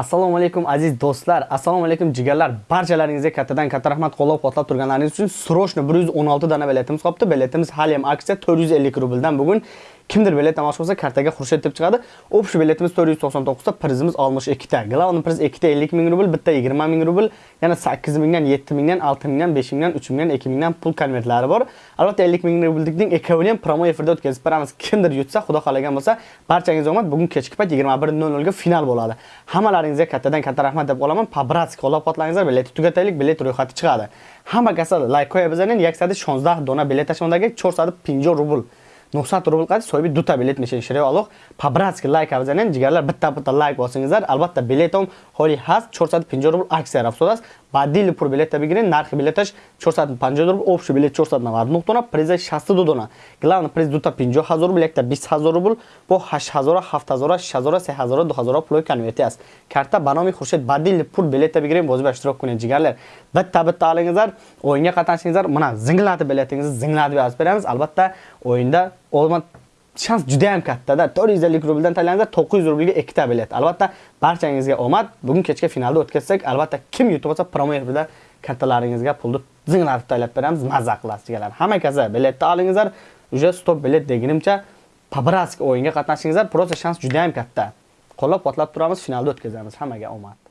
assalomu alaykum aziz do'stlar. Assalomu alaykum jigarlar. Barchalaringizga kattadan katta rahmat. Qo'llab quvvatlab turganlaringiz uchun срочно 116 dona biletimiz qolibdi biletimiz hali ham aksiya 450 rubldan bugun kimdir bilet namoyish qilsa kartaga xurshid deb chiqadi общий biletimiz 499 ta prizimiz 62 ta главный priz 2 ta 50 ming rubl bitta 20 ming rubl yana 8 mingdan 7 mingdan 6 mingdan 5 mingdan 3 mingdan 2 mingdan pul konvertlari bor. Albatta 50 ming rubldikning ikkovini ham promo efirda o'tkazib beramiz. Kimdir yutsa xudo xohlagan bo'lsa barchangizga omad bugun kechki payt 21:00 ga final bo'ladi. Hammalaringizga kattadan katta rahmat deb qolaman по-братски qo'llab-quvvatlangizlar biletni tugataylik bilet ro'yxati chiqadi. Hamma kasal like qo'ya bizanen 116 dona bilet tashmondagi 450 rubl. 900 rubl qadi so'yib duta bilet mishin shirib aloq по-братски layk avzanen jigarlar bitta bitta layk bosingizlar albatta biletom holi has 450 rubl aksiya afsodas бадили пур билета бигирин нархи билеташ 450 рубл общий билет 499 дона приза 62 дона главный приз дута 50 ҳазор рубл якта 20 ҳазор рубл бо 8 ҳазора 7 ҳазора 6 ҳазора 3 ҳазора 2 ҳазора пулои конверти аст карта ба номи хуршед бадили пур билета бигирин бозба иштирок кунед ҷигарлар bitta bitta olingizlar o'yinga qatnashingizlar mana zinglatib biletingizni zinglatib yozib beramiz albatta o'yinda omad shans juda ham kattada 450 rubldan tanlangizlar 900 rublga ikkita bilet. Albatta barchangizga omad. Bugun kechga finalda o'tkazsak albatta kim yutib olsa promo efirda kartalaringizga pulni zinglatib taylab beramiz. Mazza qilasizlar hamma kaza biletni olingizlar. Уже stop bilet degunimcha по-братски o'yinga qatnashingizlar. Prosta shans juda ham katta. Qo'llab quvvatlab turamiz finalda o'tkazamiz. Hammaga omad.